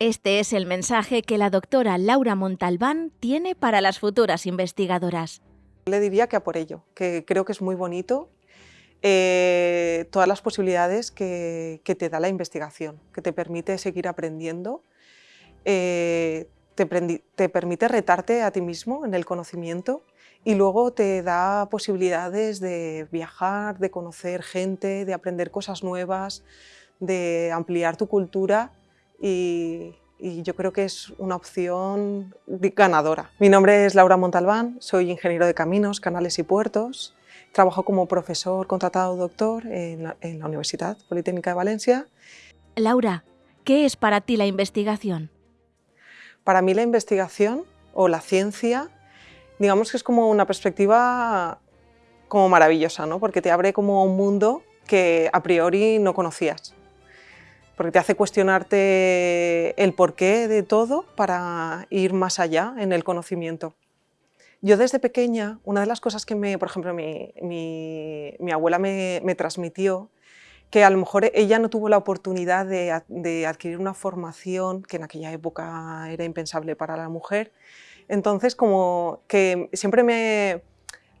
Este es el mensaje que la doctora Laura Montalbán tiene para las futuras investigadoras. Le diría que a por ello, que creo que es muy bonito eh, todas las posibilidades que, te da la investigación, que te permite seguir aprendiendo, eh, te, te, permite retarte a ti mismo en el conocimiento y luego te da posibilidades de viajar, de conocer gente, de aprender cosas nuevas, de ampliar tu cultura y, yo creo que es una opción ganadora. Mi nombre es Laura Montalbán, soy ingeniero de caminos, canales y puertos. Trabajo como profesor contratado doctor en la, en la Universidad Politécnica de Valencia. Laura, ¿qué es para ti la investigación? Para mí la investigación o la ciencia, digamos que es como una perspectiva como maravillosa, ¿no? porque te abre como un mundo que a priori no conocías porque te hace cuestionarte el porqué de todo para ir más allá en el conocimiento. Yo desde pequeña, una de las cosas que, me, por ejemplo, mi, mi, abuela me, me, transmitió, que a lo mejor ella no tuvo la oportunidad de, de adquirir una formación que en aquella época era impensable para la mujer, entonces como que siempre me,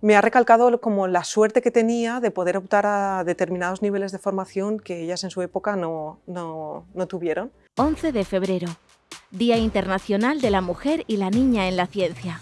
me ha recalcado como la suerte que tenía de poder optar a determinados niveles de formación que ellas en su época no, no, no tuvieron. 11 de febrero, Día Internacional de la Mujer y la Niña en la Ciencia.